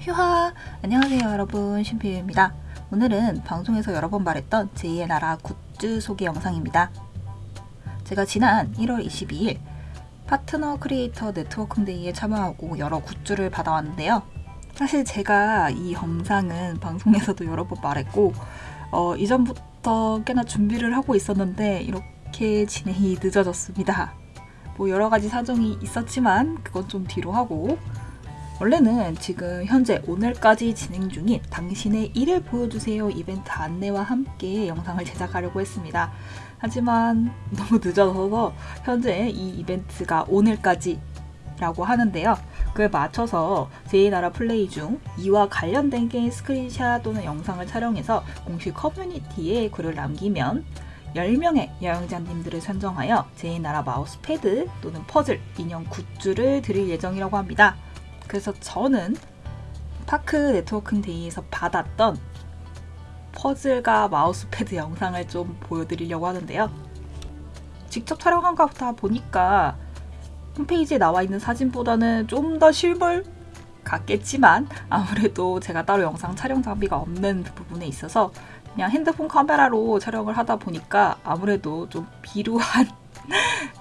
휴하! 안녕하세요 여러분 신피유입니다. 오늘은 방송에서 여러 번 말했던 제2의 나라 굿즈 소개 영상입니다. 제가 지난 1월 22일 파트너 크리에이터 networking day에 참여하고 여러 굿즈를 받아왔는데요. 사실 제가 이 영상은 방송에서도 여러 번 말했고 어, 이전부터 꽤나 준비를 하고 있었는데 이렇게 진행이 늦어졌습니다. 뭐 여러 가지 사정이 있었지만 그건 좀 뒤로 하고 원래는 지금 현재 오늘까지 진행 중인 당신의 일을 보여주세요 이벤트 안내와 함께 영상을 제작하려고 했습니다. 하지만 너무 늦어서 현재 이 이벤트가 오늘까지 라고 하는데요. 그에 맞춰서 제2나라 플레이 중 이와 관련된 게임 스크린샷 또는 영상을 촬영해서 공식 커뮤니티에 글을 남기면 10명의 여행자님들을 선정하여 제2나라 마우스패드 또는 퍼즐, 인형 굿즈를 드릴 예정이라고 합니다. 그래서 저는 파크 networking day에서 받았던 퍼즐과 마우스패드 영상을 좀 보여드리려고 하는데요. 직접 촬영한 거다 보니까 홈페이지에 나와 있는 사진보다는 좀 더 실물 같겠지만 아무래도 제가 따로 영상 촬영 장비가 없는 부분에 있어서 그냥 핸드폰 카메라로 촬영을 하다 보니까 아무래도 좀 비루한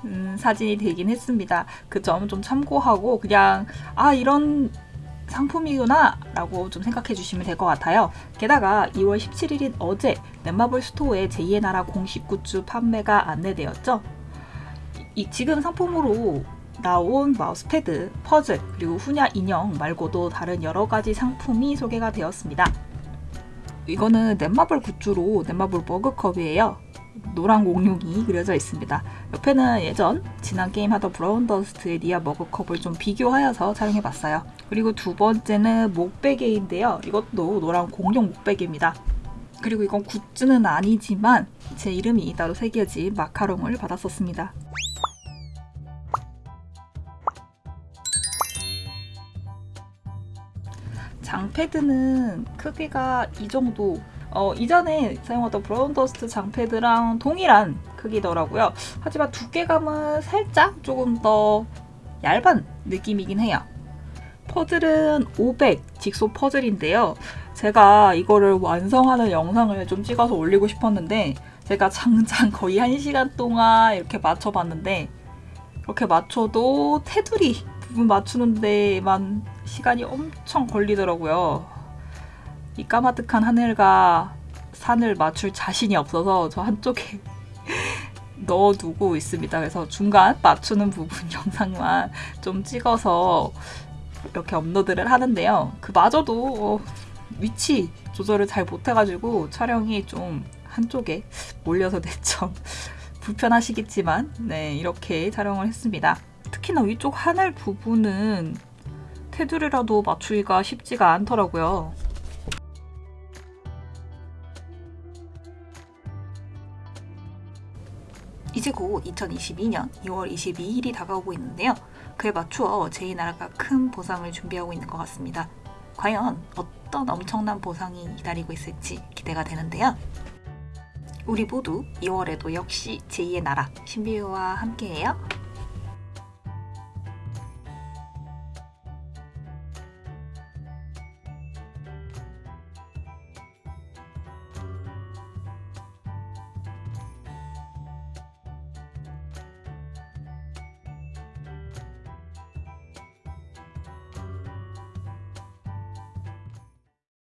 음, 사진이 되긴 했습니다. 그점좀 참고하고 그냥 아 이런 상품이구나 라고 좀 생각해 주시면 될 것 같아요. 게다가 2월 17일인 어제 넷마블 스토어에 제2의 나라 공식 굿즈 판매가 안내되었죠. 이, 지금 상품으로 나온 마우스패드, 퍼즐, 그리고 후냐 인형 말고도 다른 여러 가지 상품이 소개가 되었습니다. 이거는 넷마블 굿즈로 넷마블 머그컵이에요. 노란 공룡이 그려져 있습니다. 옆에는 예전 지난 게임 하던 브라운 더스트의 니아 머그컵을 좀 비교하여서 촬영해봤어요. 그리고 두 번째는 목베개인데요. 이것도 노란 공룡 목베개입니다. 그리고 이건 굿즈는 아니지만 제 이름이 따로 새겨진 마카롱을 받았었습니다. 장패드는 크기가 이 정도 어, 이전에 사용하던 브라운 더스트 장패드랑 동일한 크기더라고요. 하지만 두께감은 살짝 조금 더 얇은 느낌이긴 해요. 퍼즐은 500 직소 퍼즐인데요. 제가 이거를 완성하는 영상을 좀 찍어서 올리고 싶었는데 제가 장장 거의 1시간 동안 이렇게 맞춰봤는데 이렇게 맞춰도 테두리 부분 맞추는 데만 시간이 엄청 걸리더라고요. 이 까마득한 하늘과 산을 맞출 자신이 없어서 저 한쪽에 넣어두고 있습니다. 그래서 중간 맞추는 부분 영상만 좀 찍어서 이렇게 업로드를 하는데요. 그마저도 어, 위치 조절을 잘 못해가지고 촬영이 좀 한쪽에 몰려서 대점 불편하시겠지만 네 이렇게 촬영을 했습니다. 특히나 위쪽 하늘 부분은 테두리라도 맞추기가 쉽지가 않더라고요. 이제 곧 2022년 2월 22일이 다가오고 있는데요. 그에 맞추어 제2나라가 큰 보상을 준비하고 있는 것 같습니다. 과연 어떤 엄청난 보상이 기다리고 있을지 기대가 되는데요. 우리 모두 2월에도 역시 제2의 나라 신비유와 함께해요.